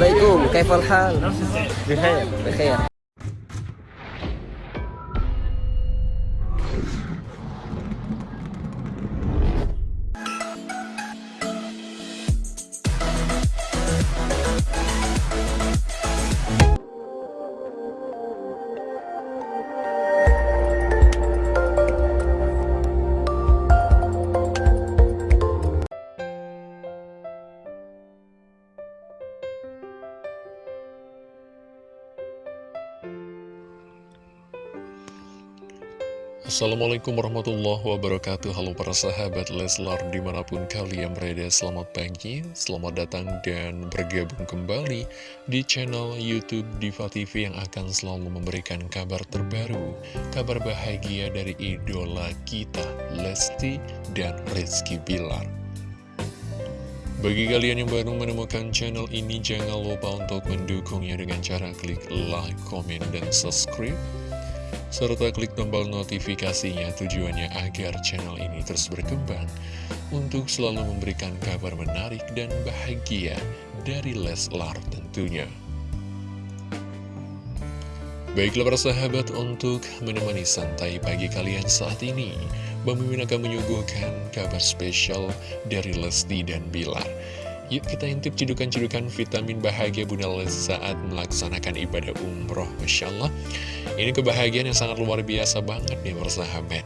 عليكم كيف الحال؟ بخير بخير Assalamualaikum warahmatullahi wabarakatuh. Halo para sahabat Leslar di mana pun kalian berada Selamat pagi, selamat datang dan bergabung kembali Di channel Youtube Diva TV yang akan selalu memberikan kabar terbaru Kabar bahagia dari idola kita Lesti dan Rizky Bilar. Bagi kalian yang baru menemukan channel ini, jangan lupa untuk mendukungnya dengan cara klik like, komen, dan subscribe serta klik tombol notifikasinya tujuannya agar channel ini terus berkembang untuk selalu memberikan kabar menarik dan bahagia dari Leslar tentunya. Baiklah para sahabat untuk menemani santai pagi kalian saat ini Mimin akan menyuguhkan kabar spesial dari Lesti dan Bilar Yuk kita intip cedukan-cedukan vitamin bahagia Bunda Les saat melaksanakan ibadah umroh Masya Allah. Ini kebahagiaan yang sangat luar biasa banget nih persahabat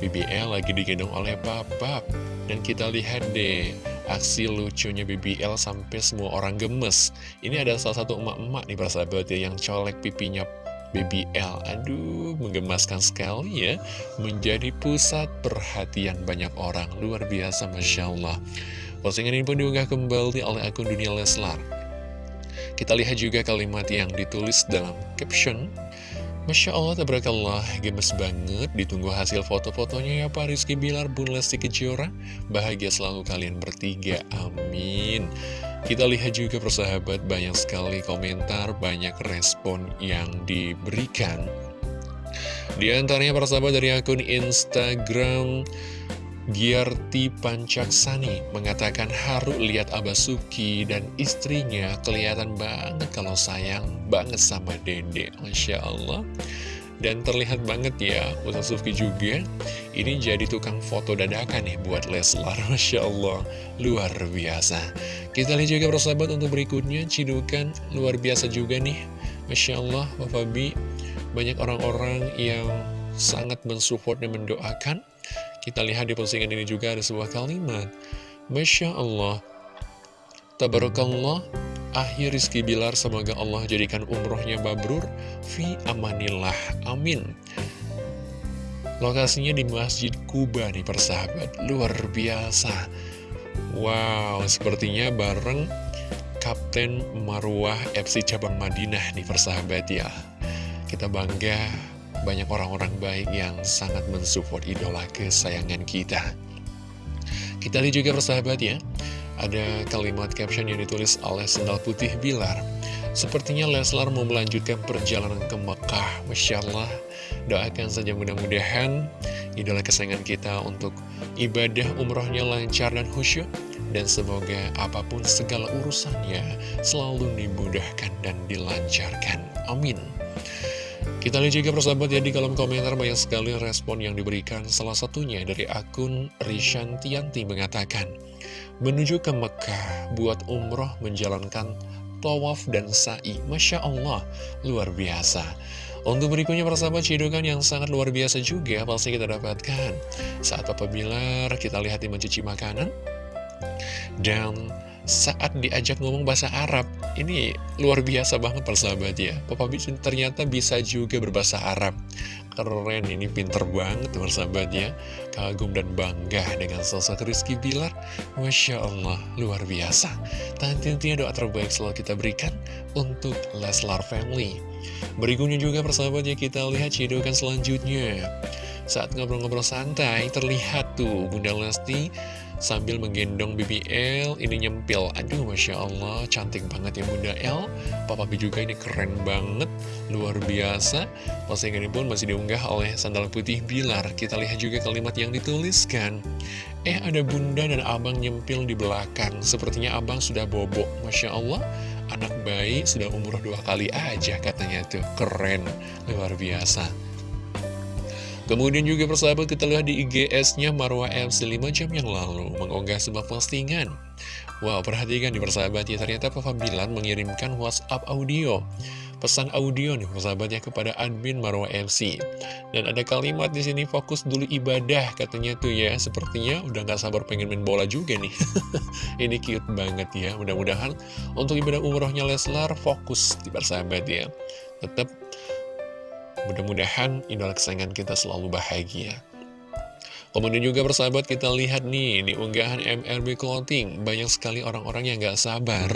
BBL lagi digendong oleh Papa. Dan kita lihat deh aksi lucunya BBL sampai semua orang gemes. Ini ada salah satu emak-emak nih persahabat ya yang colek pipinya BBL Aduh, menggemaskan sekali ya. Menjadi pusat perhatian banyak orang. Luar biasa, Masya Allah Postingan ini pun diunggah kembali oleh akun Dunia Leslar. Kita lihat juga kalimat yang ditulis dalam caption Masya Allah, tabarakallah, gemes banget Ditunggu hasil foto-fotonya ya Pak Rizky Bilar, Bun Lesti Kejora. Bahagia selalu kalian bertiga, amin. Kita lihat juga persahabat banyak sekali komentar, banyak respon yang diberikan. Di antaranya persahabat dari akun Instagram Giarti Pancaksani mengatakan haru lihat Abah Suki dan istrinya kelihatan banget kalau sayang banget sama Dede. Masya Allah. Dan terlihat banget ya, Ustaz Sufki juga Ini jadi tukang foto dadakan nih buat Leslar Masya Allah, luar biasa Kita lihat juga persahabat untuk berikutnya Cidukan luar biasa juga nih Masya Allah, Bapak Bi Banyak orang-orang yang sangat mensupport dan mendoakan Kita lihat di postingan ini juga ada sebuah kalimat. Masya Allah. Tabarakallah akhir Rizky Bilar semoga Allah jadikan umrohnya babrur fi amanillah. Amin. Lokasinya di Masjid Kuba nih persahabat. Luar biasa. Wow sepertinya bareng Kapten Marwah FC Cabang Madinah nih persahabat ya. Kita bangga banyak orang-orang baik yang sangat mensupport idola kesayangan kita kita lihat juga persahabat ya ada kalimat caption yang ditulis oleh Sendal Putih Bilar. Sepertinya Leslar mau melanjutkan perjalanan ke Mekah. Masya Allah, doakan saja mudah-mudahan idola kesayangan kita untuk ibadah umrohnya lancar dan khusyuk. Dan semoga apa pun segala urusannya selalu dimudahkan dan dilancarkan. Amin. Kita lihat juga persahabat ya di kolom komentar banyak sekali respon yang diberikan Salah satunya dari akun Rishantianti mengatakan menuju ke Mekah buat umroh menjalankan tawaf dan sa'i. Masya Allah, luar biasa. Untuk berikutnya persahabat cidukan yang sangat luar biasa juga pasti kita dapatkan. Saat Papa kita lihat di mencuci makanan. Dan saat diajak ngomong bahasa Arab, ini luar biasa banget persahabat ya. Papa ternyata bisa juga berbahasa Arab. Keren, ini pinter banget persahabat ya. Kagum dan bangga dengan sosok Rizky Bilar. Masya Allah, luar biasa. Tentunya doa terbaik selalu kita berikan untuk Leslar Family. Berikutnya juga persahabat ya kita lihat cidukan selanjutnya. Saat ngobrol-ngobrol santai, terlihat tuh Bunda Lesti sambil menggendong BBL ini nyempil. Aduh Masya Allah cantik banget ya Bunda L Papa B juga ini keren banget luar biasa. Postingan ini pun masih diunggah oleh sandal putih Bilar. Kita lihat juga kalimat yang dituliskan. Eh ada Bunda dan Abang nyempil di belakang. Sepertinya Abang sudah bobok. Masya Allah anak bayi sudah umur dua kali aja katanya tuh. Keren luar biasa Kemudian juga persahabat kita lihat di IGS-nya Marwa MC 5 jam yang lalu mengunggah sebuah postingan. Wow, perhatikan di persahabat ya, ternyata Papa Bilan mengirimkan WhatsApp audio. Pesan audio nih persahabatnya kepada admin Marwa MC. Dan ada kalimat di sini fokus dulu ibadah katanya tuh ya. Sepertinya udah gak sabar pengen main bola juga nih. Ini cute banget ya. Mudah-mudahan untuk ibadah umrohnya Leslar fokus di persahabat ya. Tetap Mudah-mudahan idola kesayangan kita selalu bahagia. Kemudian juga persahabat kita lihat nih di unggahan MRB Clothing Banyak sekali orang-orang yang gak sabar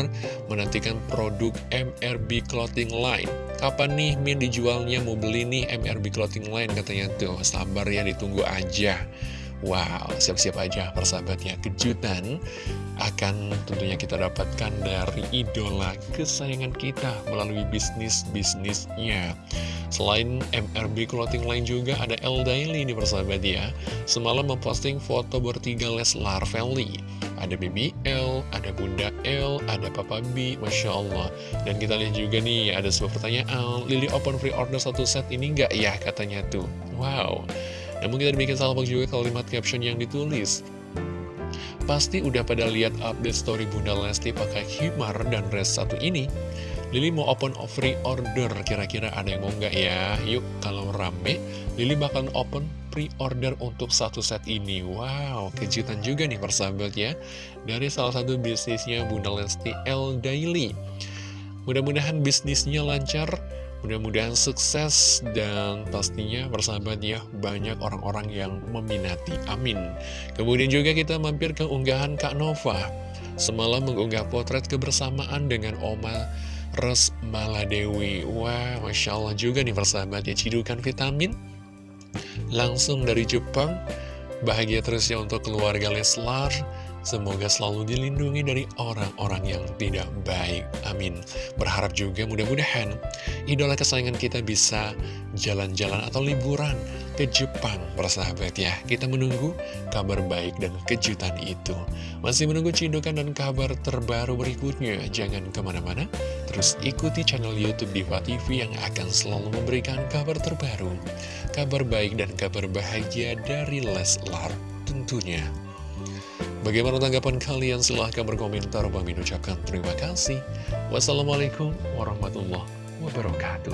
menantikan produk MRB Clothing Line. Kapan nih Min dijualnya mau beli nih MRB Clothing Line? Katanya tuh Sabar ya ditunggu aja Wow, siap-siap aja persahabatnya kejutan akan tentunya kita dapatkan dari idola kesayangan kita melalui bisnis-bisnisnya. Selain MRB Clothing Line juga ada L Daily nih persahabat ya. Semalam memposting foto bertiga Leslar Family. Ada Baby L, ada Bunda L, ada Papa B, Masya Allah. Dan kita lihat juga nih, ada sebuah pertanyaan, Lily open free order satu set ini nggak ya katanya tuh. Wow. Namun kita bikin salvok juga kalimat caption yang ditulis. Pasti udah pada lihat update story Bunda Lesti pakai himar dan dress satu ini. Lili mau open free order, kira-kira ada yang mau nggak ya? Yuk, kalau rame, Lili bakal open pre-order untuk satu set ini. Wow, kejutan juga nih persahabat ya. Dari salah satu bisnisnya Bunda Lesti L Daily. Mudah-mudahan bisnisnya lancar, Mudah-mudahan sukses dan pastinya persahabat ya banyak orang-orang yang meminati. Amin. Kemudian juga kita mampir ke unggahan Kak Nova. Semalam mengunggah potret kebersamaan dengan Oma Res Maladewi. Wah, Masya Allah juga nih persahabat ya cidukan vitamin. Langsung dari Jepang. Bahagia terus ya untuk keluarga Leslar. Semoga selalu dilindungi dari orang-orang yang tidak baik. Amin. Berharap juga mudah-mudahan idola kesayangan kita bisa jalan-jalan atau liburan ke Jepang, persahabat ya. Kita menunggu kabar baik dan kejutan itu. Masih menunggu cindukan dan kabar terbaru berikutnya. Jangan ke mana-mana, terus ikuti channel Youtube Diva TV yang akan selalu memberikan kabar terbaru. Kabar baik dan kabar bahagia dari Leslar tentunya. Bagaimana tanggapan kalian? Silahkan berkomentar. Bang ucapkan terima kasih. Wassalamualaikum warahmatullahi wabarakatuh.